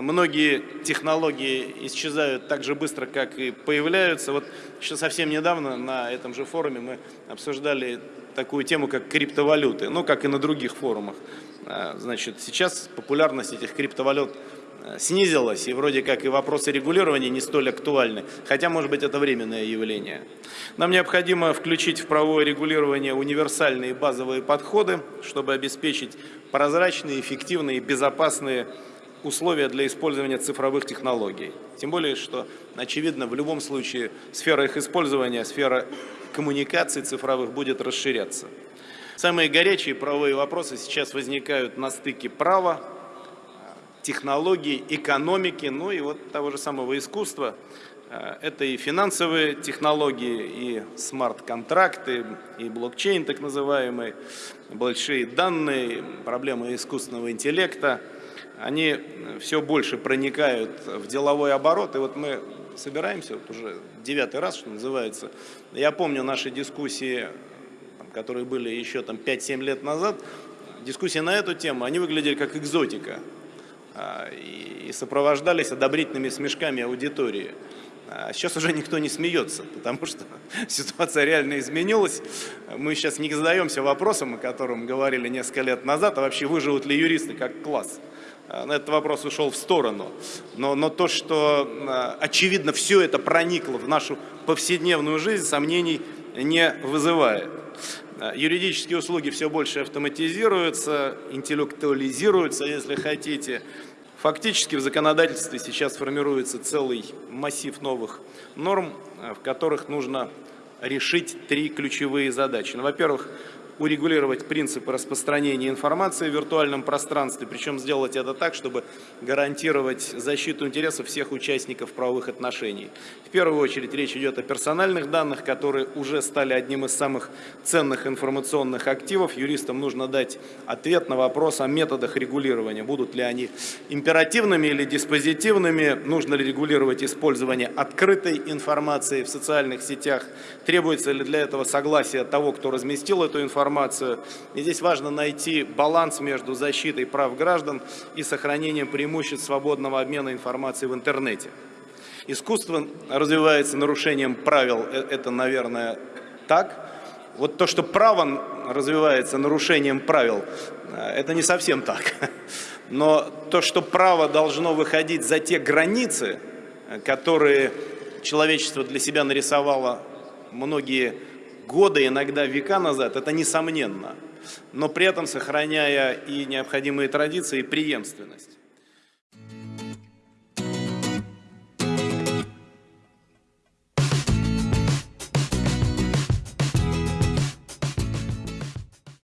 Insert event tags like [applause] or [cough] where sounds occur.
Многие технологии исчезают так же быстро, как и появляются. Вот еще совсем недавно на этом же форуме мы обсуждали такую тему, как криптовалюты, ну, как и на других форумах. А, значит, сейчас популярность этих криптовалют э, снизилась, и вроде как и вопросы регулирования не столь актуальны, хотя, может быть, это временное явление. Нам необходимо включить в правовое регулирование универсальные базовые подходы, чтобы обеспечить прозрачные, эффективные и безопасные условия для использования цифровых технологий. Тем более, что, очевидно, в любом случае сфера их использования, сфера коммуникаций цифровых будет расширяться. Самые горячие правовые вопросы сейчас возникают на стыке права, технологий, экономики, ну и вот того же самого искусства. Это и финансовые технологии, и смарт-контракты, и блокчейн так называемый, большие данные, проблемы искусственного интеллекта – они все больше проникают в деловой оборот. И вот мы собираемся, вот уже девятый раз, что называется. Я помню наши дискуссии, которые были еще там 5-7 лет назад, дискуссии на эту тему, они выглядели как экзотика а, и сопровождались одобрительными смешками аудитории. А сейчас уже никто не смеется, потому что [laughs] ситуация реально изменилась. Мы сейчас не задаемся вопросом, о котором говорили несколько лет назад, а вообще выживут ли юристы как класс. А, на этот вопрос ушел в сторону. Но, но то, что а, очевидно все это проникло в нашу повседневную жизнь, сомнений не вызывает. Юридические услуги все больше автоматизируются, интеллектуализируются, если хотите. Фактически в законодательстве сейчас формируется целый массив новых норм, в которых нужно решить три ключевые задачи. Ну, Во-первых, урегулировать принципы распространения информации в виртуальном пространстве, причем сделать это так, чтобы гарантировать защиту интересов всех участников правовых отношений. В первую очередь речь идет о персональных данных, которые уже стали одним из самых ценных информационных активов. Юристам нужно дать ответ на вопрос о методах регулирования. Будут ли они императивными или диспозитивными, нужно ли регулировать использование открытой информации в социальных сетях, требуется ли для этого согласие того, кто разместил эту информацию, информацию. И здесь важно найти баланс между защитой прав граждан и сохранением преимуществ свободного обмена информацией в интернете. Искусство развивается нарушением правил, э, это, наверное, так. Вот то, что право развивается нарушением правил, э, это не совсем так. Но то, что право должно выходить за те границы, э, которые человечество для себя нарисовало многие годы, иногда века назад, это несомненно, но при этом сохраняя и необходимые традиции, и преемственность.